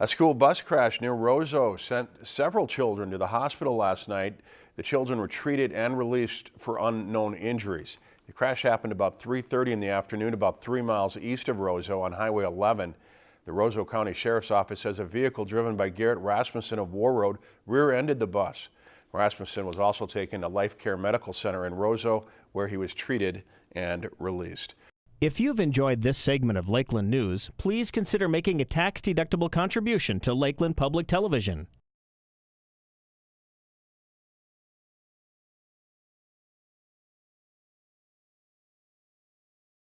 A school bus crash near Roseau sent several children to the hospital last night. The children were treated and released for unknown injuries. The crash happened about 3.30 in the afternoon, about three miles east of Roseau on Highway 11. The Roseau County Sheriff's Office says a vehicle driven by Garrett Rasmussen of Warroad rear-ended the bus. Rasmussen was also taken to Life Care Medical Center in Roseau, where he was treated and released. If you've enjoyed this segment of Lakeland News, please consider making a tax-deductible contribution to Lakeland Public Television.